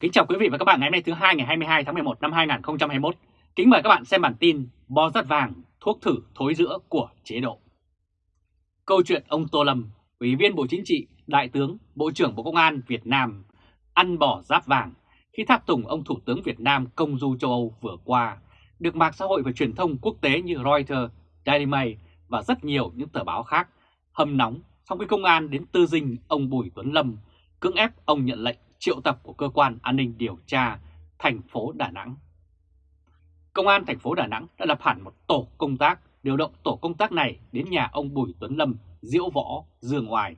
Kính chào quý vị và các bạn ngày hôm nay thứ hai ngày 22 tháng 11 năm 2021. Kính mời các bạn xem bản tin bò rắt vàng, thuốc thử thối giữa của chế độ. Câu chuyện ông Tô Lâm, Ủy viên Bộ Chính trị, Đại tướng, Bộ trưởng Bộ Công an Việt Nam ăn bò giáp vàng khi tháp tùng ông Thủ tướng Việt Nam công du châu Âu vừa qua, được mạng xã hội và truyền thông quốc tế như Reuters, Daily Mail và rất nhiều những tờ báo khác hâm nóng sau khi công an đến tư dinh ông Bùi Tuấn Lâm cưỡng ép ông nhận lệnh triệu tập của cơ quan an ninh điều tra thành phố Đà Nẵng. Công an thành phố Đà Nẵng đã lập hẳn một tổ công tác, điều động tổ công tác này đến nhà ông Bùi Tuấn Lâm, Diễu Võ, Dương Ngoài.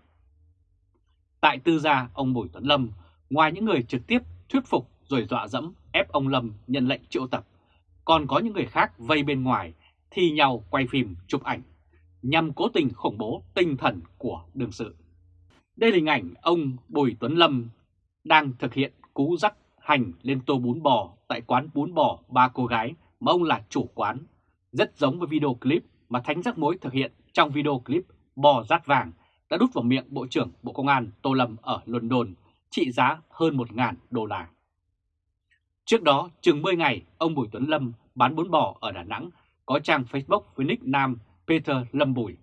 Tại tư gia ông Bùi Tuấn Lâm, ngoài những người trực tiếp thuyết phục rồi dọa dẫm ép ông Lâm nhận lệnh triệu tập, còn có những người khác vây bên ngoài thi nhau quay phim chụp ảnh nhằm cố tình khủng bố tinh thần của đương sự. Đây là hình ảnh ông Bùi Tuấn Lâm đang thực hiện cú dắt hành lên tô bún bò tại quán bún bò ba cô gái mà ông là chủ quán, rất giống với video clip mà Thánh Giác Mối thực hiện trong video clip bò rát vàng đã đút vào miệng Bộ trưởng Bộ Công an Tô Lâm ở London trị giá hơn 1.000 đô la. Trước đó, chừng 10 ngày, ông Bùi Tuấn Lâm bán bún bò ở Đà Nẵng có trang Facebook với nick nam Peter Lâm Bùi,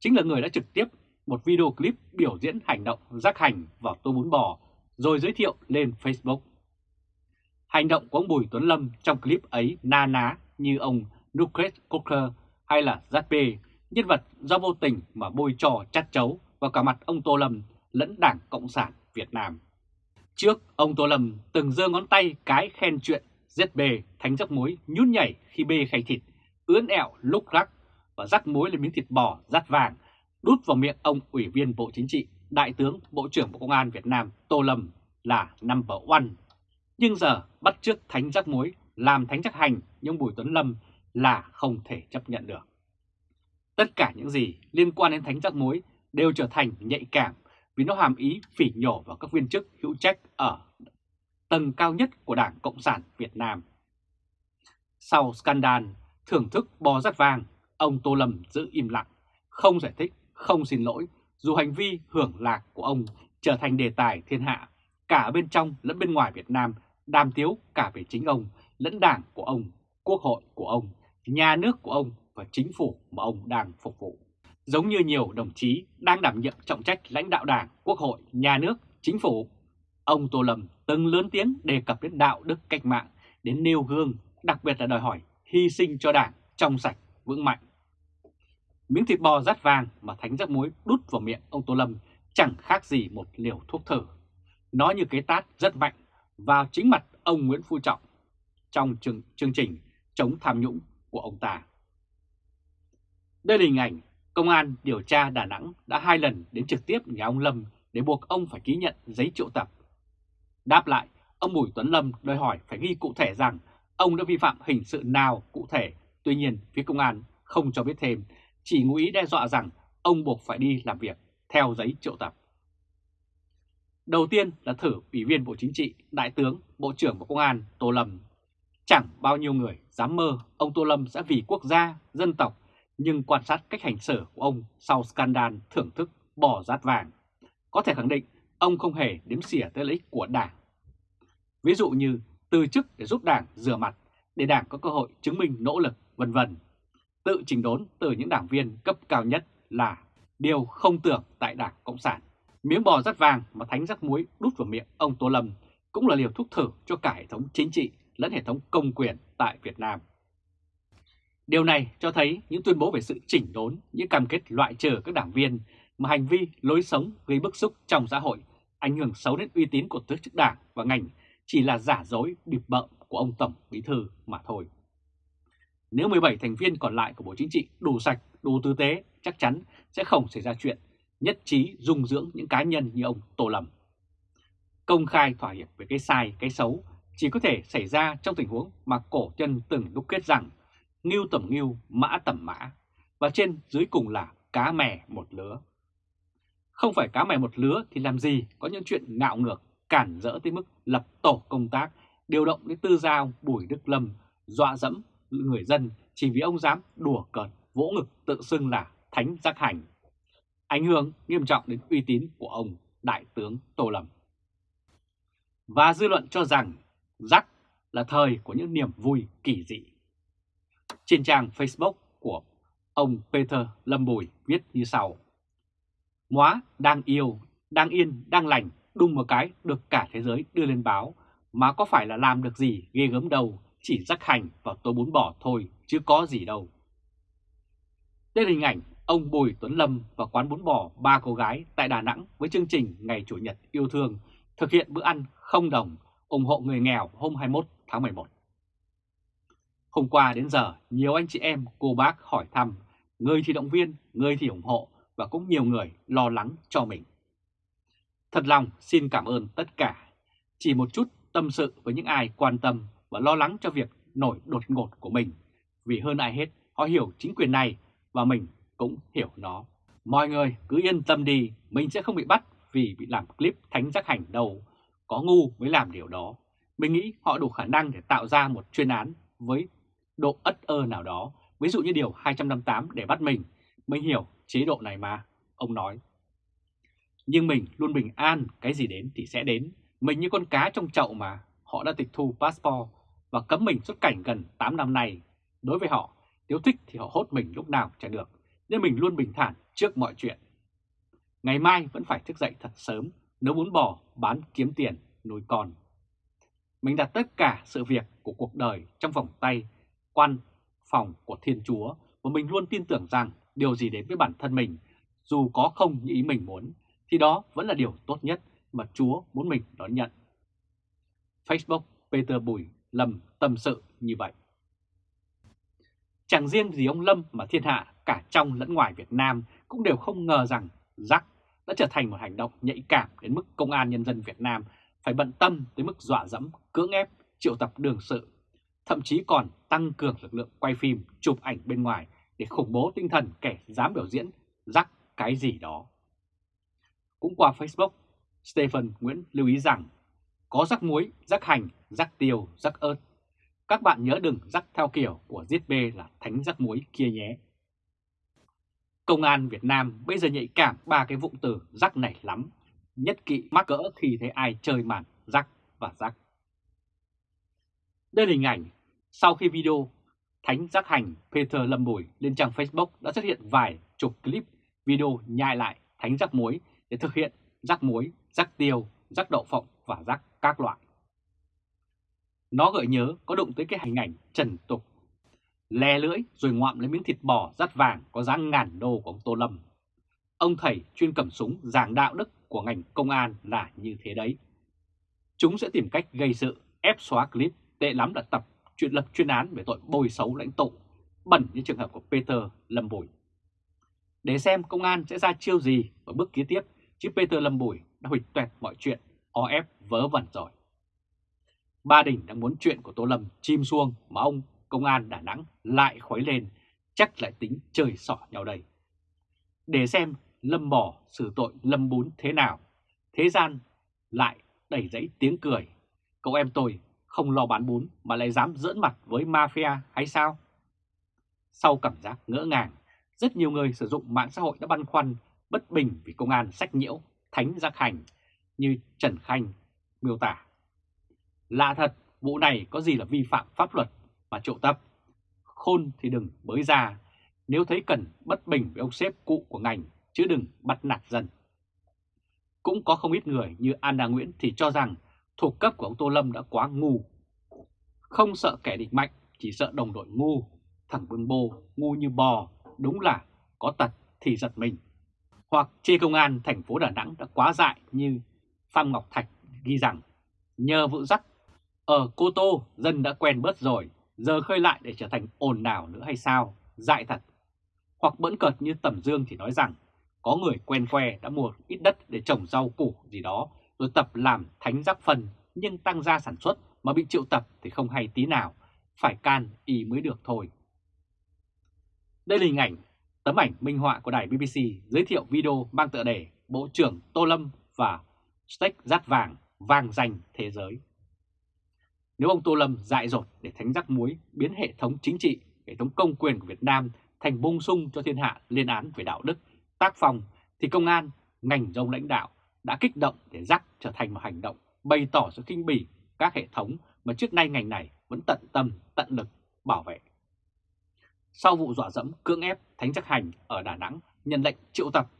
chính là người đã trực tiếp một video clip biểu diễn hành động rác hành vào tô bún bò rồi giới thiệu lên Facebook. Hành động của ông Bùi Tuấn Lâm trong clip ấy na ná như ông Nucleus Coker hay là Zatpe, nhân vật do vô tình mà bôi trò chắt chấu vào cả mặt ông Tô Lâm lẫn Đảng Cộng sản Việt Nam. Trước, ông Tô Lâm từng giơ ngón tay cái khen chuyện ZB thánh rắc muối nhút nhảy khi bê khay thịt, ướn ẹo lúc rắc và rắc muối lên miếng thịt bò rát vàng, đút vào miệng ông Ủy viên Bộ Chính trị Đại tướng Bộ trưởng Bộ Công an Việt Nam Tô Lâm là number one. Nhưng giờ bắt trước thánh rắc muối làm thánh rắc hành nhưng Bùi Tuấn Lâm là không thể chấp nhận được. Tất cả những gì liên quan đến thánh rắc muối đều trở thành nhạy cảm vì nó hàm ý phỉ nhổ vào các viên chức hữu trách ở tầng cao nhất của Đảng Cộng sản Việt Nam. Sau scandal thưởng thức bò rắt vàng, ông Tô Lâm giữ im lặng, không giải thích, không xin lỗi dù hành vi hưởng lạc của ông trở thành đề tài thiên hạ, cả bên trong lẫn bên ngoài Việt Nam, đàm tiếu cả về chính ông, lẫn đảng của ông, quốc hội của ông, nhà nước của ông và chính phủ mà ông đang phục vụ. Giống như nhiều đồng chí đang đảm nhiệm trọng trách lãnh đạo đảng, quốc hội, nhà nước, chính phủ, ông Tô Lâm từng lớn tiếng đề cập đến đạo đức cách mạng, đến nêu gương, đặc biệt là đòi hỏi hy sinh cho đảng trong sạch, vững mạnh. Miếng thịt bò rát vàng mà Thánh rắc muối đút vào miệng ông Tô Lâm chẳng khác gì một liều thuốc thử. Nó như cái tát rất mạnh vào chính mặt ông Nguyễn Phú Trọng trong chương, chương trình chống tham nhũng của ông ta. Đây là hình ảnh Công an điều tra Đà Nẵng đã hai lần đến trực tiếp nhà ông Lâm để buộc ông phải ký nhận giấy triệu tập. Đáp lại, ông Bùi Tuấn Lâm đòi hỏi phải ghi cụ thể rằng ông đã vi phạm hình sự nào cụ thể. Tuy nhiên, phía công an không cho biết thêm chỉ ngụ ý đe dọa rằng ông buộc phải đi làm việc theo giấy triệu tập. Đầu tiên là thử Ủy viên Bộ Chính trị, Đại tướng, Bộ trưởng Bộ Công an Tô Lâm. Chẳng bao nhiêu người dám mơ ông Tô Lâm sẽ vì quốc gia, dân tộc, nhưng quan sát cách hành xử của ông sau scandal thưởng thức bỏ rát vàng, có thể khẳng định ông không hề đếm xỉa tới lợi ích của Đảng. Ví dụ như từ chức để giúp Đảng rửa mặt, để Đảng có cơ hội chứng minh nỗ lực, vân vân tự chỉnh đốn từ những đảng viên cấp cao nhất là điều không tưởng tại Đảng Cộng sản. Miếng bò rắt vàng mà thánh rắc muối đút vào miệng ông Tô Lâm cũng là liều thuốc thử cho cả hệ thống chính trị lẫn hệ thống công quyền tại Việt Nam. Điều này cho thấy những tuyên bố về sự chỉnh đốn, những cam kết loại trừ các đảng viên mà hành vi, lối sống gây bức xúc trong xã hội, ảnh hưởng xấu đến uy tín của tổ chức đảng và ngành chỉ là giả dối bịp bợm của ông Tổng Bí Thư mà thôi. Nếu 17 thành viên còn lại của Bộ Chính trị đủ sạch, đủ tư tế, chắc chắn sẽ không xảy ra chuyện nhất trí dung dưỡng những cá nhân như ông Tô Lâm. Công khai thỏa hiệp về cái sai, cái xấu chỉ có thể xảy ra trong tình huống mà cổ chân từng đúc kết rằng ngưu tầm ngưu, mã tầm mã, và trên dưới cùng là cá mè một lứa. Không phải cá mè một lứa thì làm gì có những chuyện ngạo ngược, cản rỡ tới mức lập tổ công tác, điều động đến tư giao Bùi Đức Lâm, dọa dẫm người dân chỉ vì ông dám đùa cợt vỗ ngực tự xưng là thánh giác hành. Ảnh hưởng nghiêm trọng đến uy tín của ông Đại tướng Tô Lâm. Và dư luận cho rằng rắc là thời của những niềm vui kỳ dị. Trên trang Facebook của ông Peter Lâm Bùi viết như sau. Móa đang yêu, đang yên, đang lành, đùng một cái được cả thế giới đưa lên báo, mà có phải là làm được gì ghê gớm đâu, chỉ rắc hành vào tô bún bò thôi, chứ có gì đâu. Đây là hình ảnh ông Bùi Tuấn Lâm và quán bún bò ba cô gái tại Đà Nẵng với chương trình Ngày Chủ nhật yêu thương thực hiện bữa ăn không đồng ủng hộ người nghèo hôm 21 tháng 11. Hôm qua đến giờ, nhiều anh chị em, cô bác hỏi thăm, người thì động viên, người thì ủng hộ và cũng nhiều người lo lắng cho mình. Thật lòng xin cảm ơn tất cả. Chỉ một chút tâm sự với những ai quan tâm và lo lắng cho việc nổi đột ngột của mình. Vì hơn ai hết, họ hiểu chính quyền này và mình cũng hiểu nó. Mọi người cứ yên tâm đi, mình sẽ không bị bắt vì bị làm clip thánh giác hành đâu. Có ngu mới làm điều đó. Mình nghĩ họ đủ khả năng để tạo ra một chuyên án với độ ất ơ nào đó, ví dụ như điều 258 để bắt mình. Mình hiểu chế độ này mà, ông nói. Nhưng mình luôn bình an, cái gì đến thì sẽ đến. Mình như con cá trong chậu mà, họ đã tịch thu passport và cấm mình xuất cảnh gần 8 năm nay. Đối với họ, nếu thích thì họ hốt mình lúc nào chả được, nên mình luôn bình thản trước mọi chuyện. Ngày mai vẫn phải thức dậy thật sớm, nấu bún bò, bán kiếm tiền, nuôi con. Mình đặt tất cả sự việc của cuộc đời trong vòng tay, quan phòng của Thiên Chúa và mình luôn tin tưởng rằng điều gì đến với bản thân mình, dù có không như ý mình muốn, thì đó vẫn là điều tốt nhất mà Chúa muốn mình đón nhận. Facebook Peter Bùi Lâm tâm sự như vậy. Chẳng riêng gì ông Lâm mà thiên hạ cả trong lẫn ngoài Việt Nam cũng đều không ngờ rằng rắc đã trở thành một hành động nhạy cảm đến mức Công an Nhân dân Việt Nam phải bận tâm tới mức dọa dẫm, cưỡng ép, triệu tập đường sự, thậm chí còn tăng cường lực lượng quay phim, chụp ảnh bên ngoài để khủng bố tinh thần kẻ dám biểu diễn rắc cái gì đó. Cũng qua Facebook, Stephen Nguyễn lưu ý rằng có rắc muối, rắc hành, rắc tiêu, rắc ớt. Các bạn nhớ đừng rắc theo kiểu của giết bê là thánh rắc muối kia nhé. Công an Việt Nam bây giờ nhạy cảm ba cái vụng từ rắc này lắm, nhất kỵ mắc cỡ khi thấy ai chơi màn rắc và rắc. Đây là hình ảnh sau khi video Thánh Giác Hành Peter Lâm Bùi lên trang Facebook đã xuất hiện vài chục clip video nhai lại Thánh Giác Muối để thực hiện rắc muối, rắc tiêu, rắc đậu phộng và rắc các loại. Nó gợi nhớ có đụng tới cái hình ảnh trần tục, lè lưỡi rồi ngoạm lấy miếng thịt bò rắt vàng có giá ngàn đô của ông Tô Lâm. Ông thầy chuyên cầm súng giảng đạo đức của ngành công an là như thế đấy. Chúng sẽ tìm cách gây sự, ép xóa clip, tệ lắm là tập chuyện lập chuyên án về tội bôi xấu lãnh tụ, bẩn như trường hợp của Peter Lâm Bùi. Để xem công an sẽ ra chiêu gì ở bước kế tiếp, chứ Peter Lâm Bùi đã hủy tuẹt mọi chuyện, o ép vớ vẩn rồi. Ba Đình đang muốn chuyện của Tô Lâm chim xuông mà ông công an Đà Nẵng lại khuấy lên, chắc lại tính chơi sỏ nhau đây. Để xem Lâm bỏ xử tội Lâm Bún thế nào, thế gian lại đẩy dãy tiếng cười. Cậu em tôi không lo bán bún mà lại dám dỡn mặt với mafia hay sao? Sau cảm giác ngỡ ngàng, rất nhiều người sử dụng mạng xã hội đã băn khoăn, bất bình vì công an sách nhiễu, thánh giác hành như Trần Khanh miêu tả. Lạ thật, vụ này có gì là vi phạm pháp luật mà triệu tập. Khôn thì đừng bới ra, nếu thấy cần bất bình với ông sếp cụ của ngành, chứ đừng bắt nạt dân. Cũng có không ít người như Anna Nguyễn thì cho rằng thuộc cấp của ông Tô Lâm đã quá ngu. Không sợ kẻ địch mạnh, chỉ sợ đồng đội ngu. Thằng Bưng Bô ngu như bò, đúng là có tật thì giật mình. Hoặc chê công an thành phố Đà Nẵng đã quá dại như Phạm Ngọc Thạch ghi rằng nhờ vụ dắt ở Cô Tô dân đã quen bớt rồi, giờ khơi lại để trở thành ồn nào nữa hay sao, dại thật. Hoặc bỡn cợt như Tầm Dương thì nói rằng có người quen que đã mua ít đất để trồng rau củ gì đó rồi tập làm thánh giác phần nhưng tăng gia sản xuất mà bị triệu tập thì không hay tí nào, phải can y mới được thôi. Đây là hình ảnh, tấm ảnh minh họa của đài BBC giới thiệu video mang tựa đề Bộ trưởng Tô Lâm và Steak rát vàng, vàng danh thế giới. Nếu ông Tô Lâm dại dột để thánh rắc muối biến hệ thống chính trị, hệ thống công quyền của Việt Nam thành bung sung cho thiên hạ liên án về đạo đức, tác phong, thì công an, ngành dông lãnh đạo đã kích động để rắc trở thành một hành động bày tỏ sự kinh bỉ các hệ thống mà trước nay ngành này vẫn tận tâm, tận lực bảo vệ. Sau vụ dọa dẫm cưỡng ép Thánh Chắc Hành ở Đà Nẵng nhận lệnh triệu tập,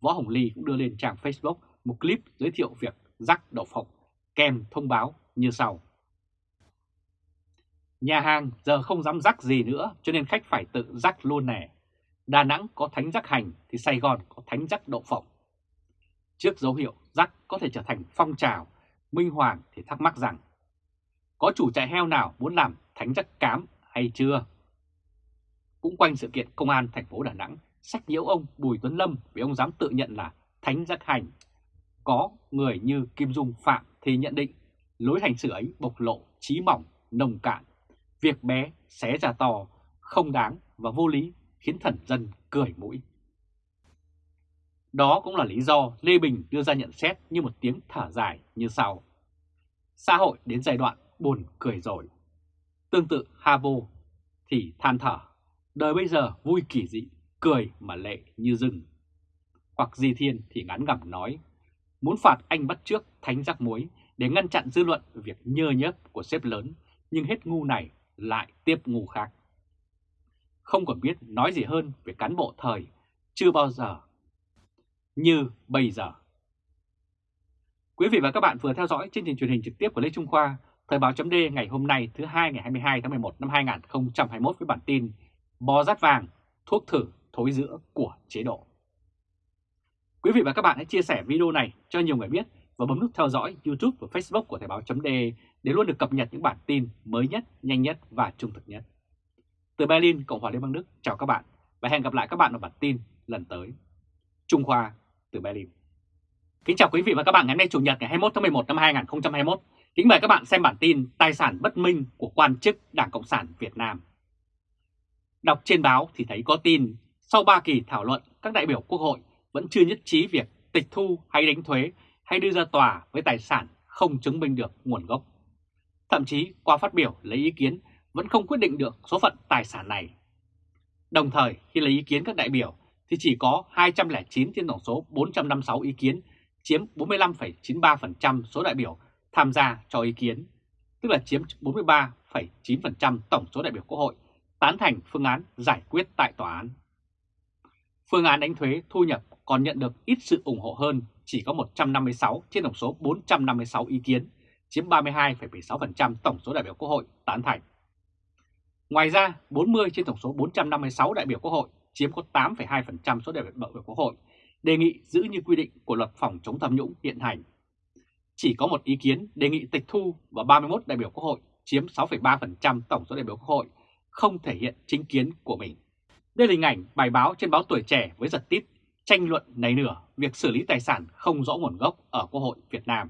Võ Hồng Ly cũng đưa lên trang Facebook một clip giới thiệu việc rắc đậu phộng kèm thông báo như sau. Nhà hàng giờ không dám rắc gì nữa cho nên khách phải tự rắc luôn nè. Đà Nẵng có thánh rắc hành thì Sài Gòn có thánh rắc đậu phộng. Trước dấu hiệu rắc có thể trở thành phong trào, Minh Hoàng thì thắc mắc rằng có chủ trại heo nào muốn làm thánh rắc cám hay chưa? Cũng quanh sự kiện công an thành phố Đà Nẵng sách nhiễu ông Bùi Tuấn Lâm vì ông dám tự nhận là thánh rắc hành. Có người như Kim Dung Phạm thì nhận định lối hành xử ấy bộc lộ trí mỏng, nồng cạn. Việc bé xé ra to, không đáng và vô lý khiến thần dân cười mũi. Đó cũng là lý do Lê Bình đưa ra nhận xét như một tiếng thở dài như sau. Xã hội đến giai đoạn buồn cười rồi. Tương tự Havo thì than thở, đời bây giờ vui kỳ dị, cười mà lệ như rừng. Hoặc Di Thiên thì ngắn ngẩm nói, muốn phạt anh bắt trước thánh giác muối để ngăn chặn dư luận việc nhơ nhớp của sếp lớn, nhưng hết ngu này lại tiếp ngu khác. Không còn biết nói gì hơn về cán bộ thời, chưa bao giờ như bây giờ. Quý vị và các bạn vừa theo dõi chương trình truyền hình trực tiếp của Lê Trung Khoa, Thời báo chấm ngày hôm nay thứ hai ngày 22 tháng 11 năm 2021 với bản tin Bò rát vàng, thuốc thử thối giữa của chế độ. Quý vị và các bạn hãy chia sẻ video này cho nhiều người biết và bấm nút theo dõi YouTube và Facebook của Thời báo chấm để luôn được cập nhật những bản tin mới nhất, nhanh nhất và trung thực nhất. Từ Berlin, Cộng hòa Liên bang Đức, chào các bạn và hẹn gặp lại các bạn ở bản tin lần tới. Trung Khoa từ Berlin. Kính chào quý vị và các bạn ngày hôm nay Chủ nhật ngày 21 tháng 11 năm 2021. Kính mời các bạn xem bản tin Tài sản bất minh của quan chức Đảng Cộng sản Việt Nam. Đọc trên báo thì thấy có tin sau 3 kỳ thảo luận các đại biểu Quốc hội vẫn chưa nhất trí việc tịch thu hay đánh thuế hay đưa ra tòa với tài sản không chứng minh được nguồn gốc. Thậm chí qua phát biểu lấy ý kiến vẫn không quyết định được số phận tài sản này. Đồng thời khi lấy ý kiến các đại biểu thì chỉ có 209 trên tổng số 456 ý kiến, chiếm 45,93% số đại biểu tham gia cho ý kiến, tức là chiếm 43,9% tổng số đại biểu Quốc hội tán thành phương án giải quyết tại tòa án. Phương án đánh thuế thu nhập còn nhận được ít sự ủng hộ hơn, chỉ có 156 trên tổng số 456 ý kiến, chiếm 32,76% tổng số đại biểu Quốc hội tán thành. Ngoài ra, 40 trên tổng số 456 đại biểu Quốc hội chiếm có 8,2% số đại biểu Quốc hội đề nghị giữ như quy định của luật phòng chống tham nhũng hiện hành. Chỉ có một ý kiến đề nghị tịch thu và 31 đại biểu Quốc hội chiếm 6,3% tổng số đại biểu Quốc hội không thể hiện chính kiến của mình. Đây là hình ảnh bài báo trên báo Tuổi Trẻ với giật tít tranh luận nảy nửa việc xử lý tài sản không rõ nguồn gốc ở Quốc hội Việt Nam.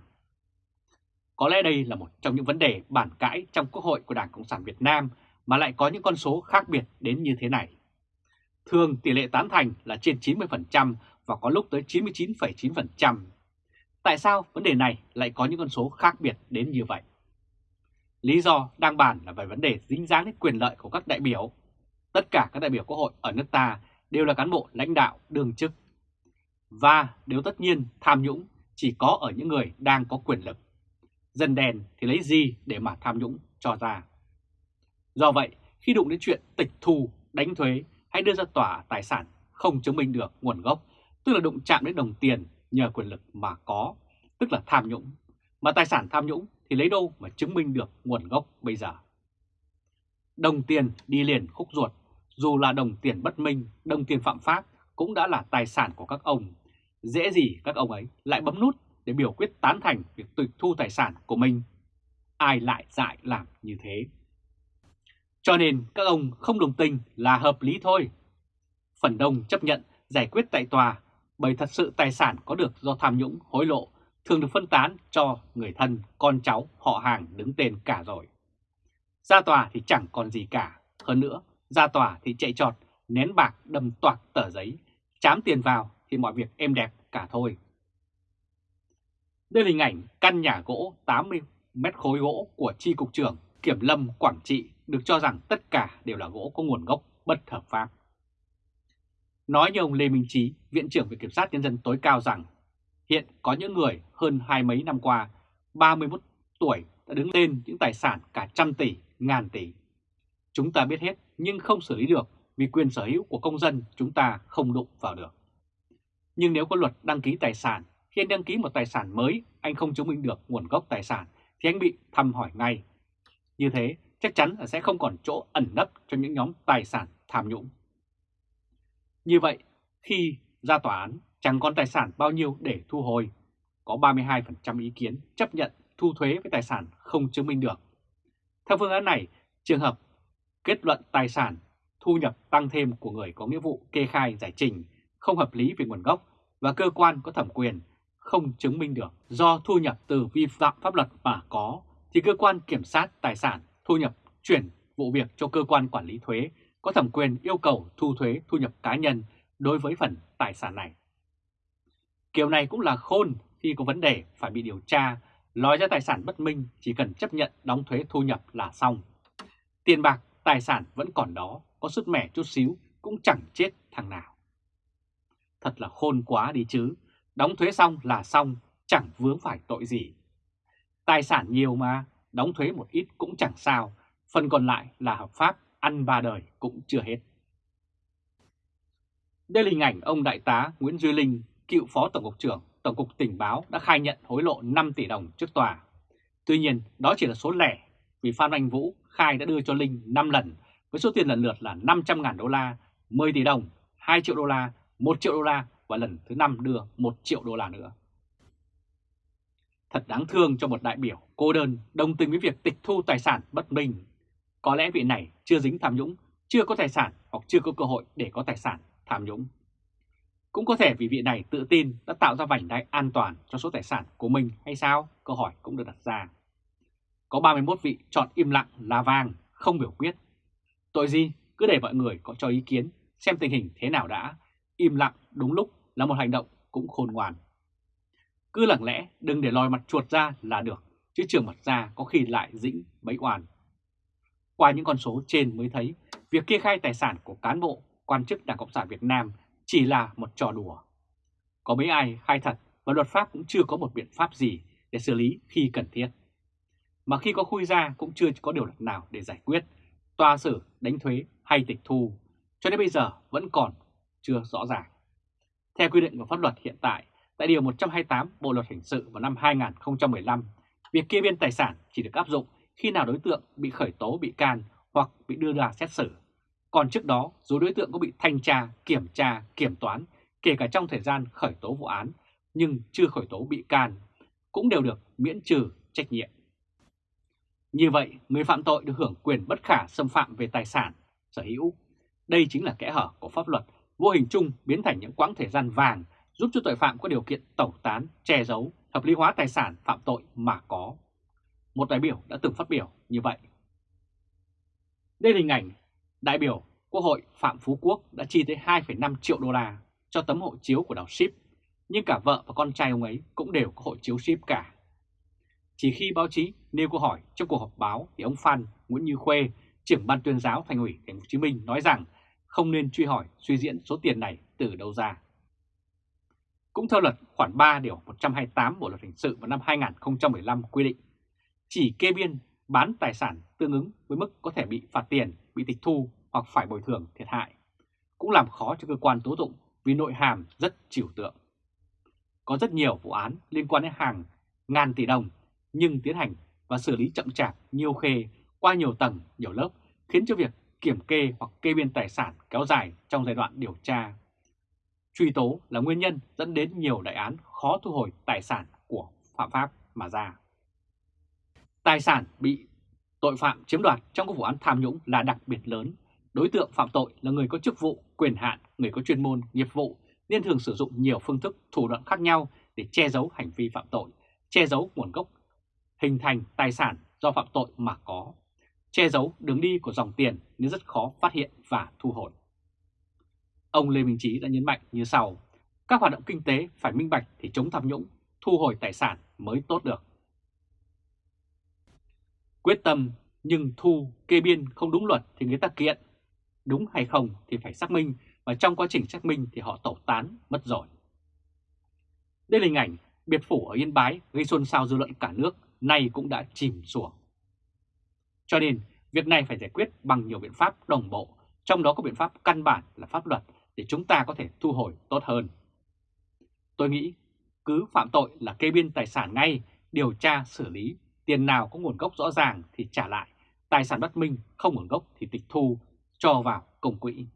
Có lẽ đây là một trong những vấn đề bản cãi trong Quốc hội của Đảng Cộng sản Việt Nam mà lại có những con số khác biệt đến như thế này. Thường tỷ lệ tán thành là trên 90% và có lúc tới 99,9%. Tại sao vấn đề này lại có những con số khác biệt đến như vậy? Lý do đang bàn là về vấn đề dính dáng đến quyền lợi của các đại biểu. Tất cả các đại biểu Quốc hội ở nước ta đều là cán bộ lãnh đạo đương chức. Và nếu tất nhiên tham nhũng chỉ có ở những người đang có quyền lực. Dân đèn thì lấy gì để mà tham nhũng cho ra. Do vậy, khi đụng đến chuyện tịch thu, đánh thuế hay đưa ra tòa tài sản không chứng minh được nguồn gốc, tức là đụng chạm đến đồng tiền nhờ quyền lực mà có, tức là tham nhũng. Mà tài sản tham nhũng thì lấy đâu mà chứng minh được nguồn gốc bây giờ. Đồng tiền đi liền khúc ruột, dù là đồng tiền bất minh, đồng tiền phạm pháp cũng đã là tài sản của các ông. Dễ gì các ông ấy lại bấm nút để biểu quyết tán thành việc tịch thu tài sản của mình. Ai lại dại làm như thế? Cho nên các ông không đồng tình là hợp lý thôi. Phần đông chấp nhận giải quyết tại tòa bởi thật sự tài sản có được do tham nhũng hối lộ thường được phân tán cho người thân, con cháu, họ hàng đứng tên cả rồi. Ra tòa thì chẳng còn gì cả. Hơn nữa, ra tòa thì chạy trọt, nén bạc đâm toạc tờ giấy, chám tiền vào thì mọi việc êm đẹp cả thôi. Đây là hình ảnh căn nhà gỗ 80 mét khối gỗ của Tri Cục trưởng Kiểm Lâm Quảng Trị được cho rằng tất cả đều là gỗ có nguồn gốc bất hợp pháp. Nói như ông Lê Minh Trí, Viện trưởng Viện Kiểm sát Nhân dân tối cao rằng hiện có những người hơn hai mấy năm qua 31 tuổi đã đứng lên những tài sản cả trăm tỷ, ngàn tỷ. Chúng ta biết hết nhưng không xử lý được vì quyền sở hữu của công dân chúng ta không đụng vào được. Nhưng nếu có luật đăng ký tài sản, khi anh đăng ký một tài sản mới, anh không chứng minh được nguồn gốc tài sản thì anh bị thăm hỏi ngay. Như thế chắc chắn là sẽ không còn chỗ ẩn nấp cho những nhóm tài sản tham nhũng. Như vậy, khi ra tòa án chẳng còn tài sản bao nhiêu để thu hồi, có 32% ý kiến chấp nhận thu thuế với tài sản không chứng minh được. Theo phương án này, trường hợp kết luận tài sản thu nhập tăng thêm của người có nghĩa vụ kê khai giải trình không hợp lý về nguồn gốc và cơ quan có thẩm quyền không chứng minh được do thu nhập từ vi phạm pháp luật mà có thì cơ quan kiểm sát tài sản thu nhập chuyển vụ việc cho cơ quan quản lý thuế có thẩm quyền yêu cầu thu thuế thu nhập cá nhân đối với phần tài sản này. Kiểu này cũng là khôn khi có vấn đề phải bị điều tra, nói ra tài sản bất minh chỉ cần chấp nhận đóng thuế thu nhập là xong. Tiền bạc, tài sản vẫn còn đó, có sứt mẻ chút xíu cũng chẳng chết thằng nào. Thật là khôn quá đi chứ, đóng thuế xong là xong, chẳng vướng phải tội gì. Tài sản nhiều mà, đóng thuế một ít cũng chẳng sao, phần còn lại là hợp pháp, ăn ba đời cũng chưa hết. Đây là hình ảnh ông Đại tá Nguyễn Duy Linh, cựu Phó Tổng cục trưởng Tổng cục Tình báo đã khai nhận hối lộ 5 tỷ đồng trước tòa. Tuy nhiên, đó chỉ là số lẻ vì Phan Anh Vũ khai đã đưa cho Linh 5 lần với số tiền lần lượt là 500.000 đô la, 10 tỷ đồng, 2 triệu đô la, 1 triệu đô la và lần thứ 5 đưa 1 triệu đô la nữa. Thật đáng thương cho một đại biểu cô đơn đồng tình với việc tịch thu tài sản bất minh. Có lẽ vị này chưa dính tham nhũng, chưa có tài sản hoặc chưa có cơ hội để có tài sản tham nhũng. Cũng có thể vì vị này tự tin đã tạo ra vành đai an toàn cho số tài sản của mình hay sao? Câu hỏi cũng được đặt ra. Có 31 vị chọn im lặng là vàng, không biểu quyết. Tội gì? Cứ để mọi người có cho ý kiến, xem tình hình thế nào đã. Im lặng đúng lúc là một hành động cũng khôn ngoan. Cứ lặng lẽ đừng để lòi mặt chuột ra là được, chứ trường mặt ra có khi lại dĩnh bẫy oan. Qua những con số trên mới thấy, việc kê khai tài sản của cán bộ, quan chức Đảng Cộng sản Việt Nam chỉ là một trò đùa. Có mấy ai khai thật và luật pháp cũng chưa có một biện pháp gì để xử lý khi cần thiết. Mà khi có khui ra cũng chưa có điều luật nào để giải quyết, tòa xử, đánh thuế hay tịch thu, cho đến bây giờ vẫn còn chưa rõ ràng. Theo quy định của pháp luật hiện tại, tại Điều 128 Bộ Luật Hình sự vào năm 2015, việc kê biên tài sản chỉ được áp dụng khi nào đối tượng bị khởi tố bị can hoặc bị đưa ra xét xử. Còn trước đó, dù đối tượng có bị thanh tra, kiểm tra, kiểm toán, kể cả trong thời gian khởi tố vụ án, nhưng chưa khởi tố bị can, cũng đều được miễn trừ trách nhiệm. Như vậy, người phạm tội được hưởng quyền bất khả xâm phạm về tài sản, sở hữu. Đây chính là kẽ hở của pháp luật, vô hình chung biến thành những quãng thời gian vàng giúp cho tội phạm có điều kiện tẩu tán, che giấu, hợp lý hóa tài sản phạm tội mà có. Một đại biểu đã từng phát biểu như vậy. Đây là hình ảnh đại biểu Quốc hội Phạm Phú Quốc đã chi tới 2,5 triệu đô la cho tấm hộ chiếu của đảo ship, nhưng cả vợ và con trai ông ấy cũng đều có hộ chiếu ship cả. Chỉ khi báo chí nêu câu hỏi trong cuộc họp báo thì ông Phan Nguyễn Như Khuê, trưởng ban tuyên giáo Thành ủy Thành phố Hồ Chí Minh nói rằng không nên truy hỏi suy diễn số tiền này từ đâu ra. Cũng theo luật khoản 3 điều 128 Bộ luật hình sự vào năm 2015 quy định, chỉ kê biên bán tài sản tương ứng với mức có thể bị phạt tiền, bị tịch thu hoặc phải bồi thường thiệt hại, cũng làm khó cho cơ quan tố tụng vì nội hàm rất trừu tượng. Có rất nhiều vụ án liên quan đến hàng ngàn tỷ đồng nhưng tiến hành và xử lý chậm chạp nhiều khê qua nhiều tầng, nhiều lớp khiến cho việc kiểm kê hoặc kê biên tài sản kéo dài trong giai đoạn điều tra. Truy tố là nguyên nhân dẫn đến nhiều đại án khó thu hồi tài sản của phạm pháp mà ra. Tài sản bị tội phạm chiếm đoạt trong các vụ án tham nhũng là đặc biệt lớn. Đối tượng phạm tội là người có chức vụ, quyền hạn, người có chuyên môn, nghiệp vụ nên thường sử dụng nhiều phương thức, thủ đoạn khác nhau để che giấu hành vi phạm tội, che giấu nguồn gốc, hình thành tài sản do phạm tội mà có, che giấu đường đi của dòng tiền nên rất khó phát hiện và thu hồi. Ông Lê Minh Trí đã nhấn mạnh như sau, các hoạt động kinh tế phải minh bạch thì chống tham nhũng, thu hồi tài sản mới tốt được. Quyết tâm nhưng thu kê biên không đúng luật thì người ta kiện. Đúng hay không thì phải xác minh và trong quá trình xác minh thì họ tẩu tán mất rồi. Đây là hình ảnh biệt phủ ở Yên Bái gây xôn xao dư luận cả nước nay cũng đã chìm xuống. Cho nên, việc này phải giải quyết bằng nhiều biện pháp đồng bộ, trong đó có biện pháp căn bản là pháp luật để chúng ta có thể thu hồi tốt hơn. Tôi nghĩ cứ phạm tội là kê biên tài sản ngay, điều tra xử lý, tiền nào có nguồn gốc rõ ràng thì trả lại, tài sản bất minh không nguồn gốc thì tịch thu, cho vào công quỹ.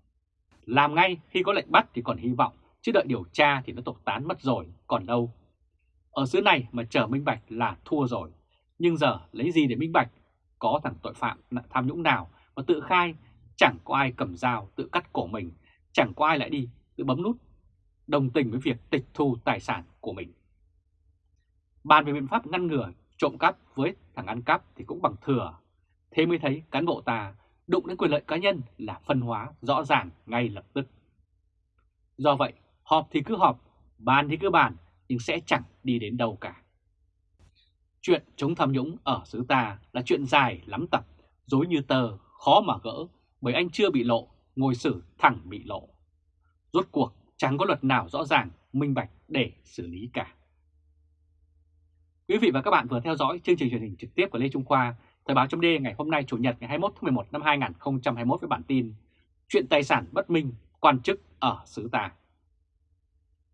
Làm ngay khi có lệnh bắt thì còn hy vọng, chứ đợi điều tra thì nó tộc tán mất rồi, còn đâu. Ở xứ này mà chờ minh bạch là thua rồi, nhưng giờ lấy gì để minh bạch? Có thằng tội phạm tham nhũng nào mà tự khai, chẳng có ai cầm dao tự cắt cổ mình, chẳng có ai lại đi tự bấm nút đồng tình với việc tịch thu tài sản của mình. Bàn về biện pháp ngăn ngừa trộm cắp với thằng ăn cắp thì cũng bằng thừa. Thế mới thấy cán bộ ta đụng đến quyền lợi cá nhân là phân hóa rõ ràng ngay lập tức. Do vậy, họp thì cứ họp, bàn thì cứ bàn, nhưng sẽ chẳng đi đến đâu cả. Chuyện chống tham nhũng ở xứ ta là chuyện dài lắm tập, dối như tờ, khó mà gỡ, bởi anh chưa bị lộ, ngồi xử thẳng bị lộ. Rốt cuộc chẳng có luật nào rõ ràng, minh bạch để xử lý cả. Quý vị và các bạn vừa theo dõi chương trình truyền hình trực tiếp của Lê Trung Khoa, Thời báo chấm ngày hôm nay Chủ nhật ngày 21 tháng 11 năm 2021 với bản tin Chuyện tài sản bất minh, quan chức ở xứ ta.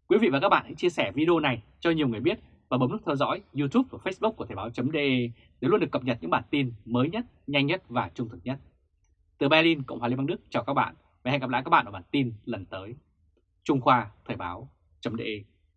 Quý vị và các bạn hãy chia sẻ video này cho nhiều người biết và bấm nút theo dõi YouTube và Facebook của Thời báo.de để luôn được cập nhật những bản tin mới nhất, nhanh nhất và trung thực nhất. Từ Berlin, Cộng hòa Liên bang Đức chào các bạn và hẹn gặp lại các bạn ở bản tin lần tới. Trung Khoa Thời báo.de